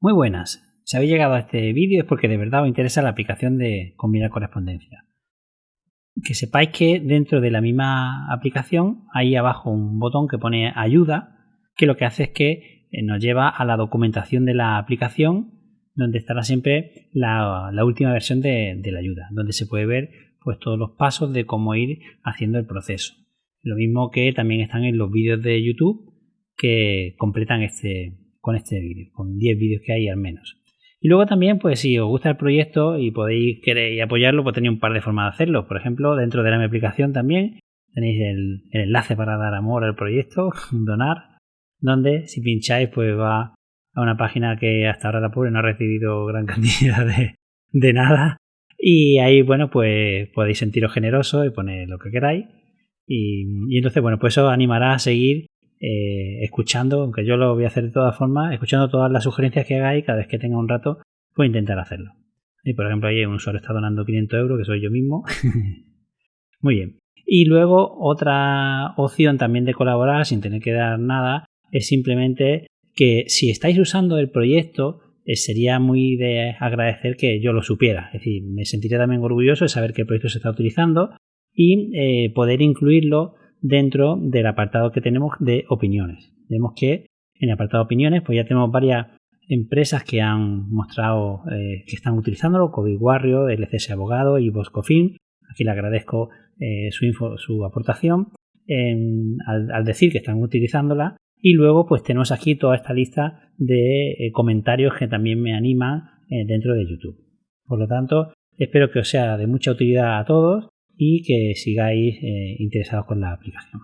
Muy buenas. Si habéis llegado a este vídeo es porque de verdad os interesa la aplicación de combinar correspondencia. Que sepáis que dentro de la misma aplicación hay abajo un botón que pone ayuda, que lo que hace es que eh, nos lleva a la documentación de la aplicación, donde estará siempre la, última versión de, la ayuda, donde se puede ver pues todos los pasos de cómo ir haciendo el proceso. Lo mismo que también están en los vídeos de YouTube que completan este, con este vídeo, con 10 vídeos que hay al menos. Y luego también, pues si os gusta el proyecto y podéis querer apoyarlo, pues tenéis un par de formas de hacerlo. Por ejemplo, dentro de la mi aplicación también tenéis el, enlace para dar amor al proyecto, donar, donde si pincháis, pues va a una página que hasta ahora la pobre no ha recibido gran cantidad de, de nada. Y ahí, bueno, pues podéis sentiros generosos y poner lo que queráis. Y, y entonces, bueno, pues eso animará a seguir eh, escuchando, aunque yo lo voy a hacer de todas formas, escuchando todas las sugerencias que hagáis, cada vez que tenga un rato, voy a intentar hacerlo. Y por ejemplo, ahí un usuario está donando 500 euros, que soy yo mismo. Muy bien. Y luego otra opción también de colaborar sin tener que dar nada es simplemente que si estáis usando el proyecto, eh, sería muy de agradecer que yo lo supiera. Es decir, me sentiría también orgulloso de saber que el proyecto se está utilizando y eh, poder incluirlo dentro del apartado que tenemos de opiniones. Vemos que en el apartado de opiniones pues ya tenemos varias empresas que han mostrado eh, que están utilizándolo, COVID Warrior, LCS Abogado y Boscofin. Aquí le agradezco eh, su, info, su aportación al, decir que están utilizándola. Y luego pues tenemos aquí toda esta lista de eh, comentarios que también me animan dentro de YouTube. Por lo tanto, espero que os sea de mucha utilidad a todos y que sigáis eh, interesados con la aplicación.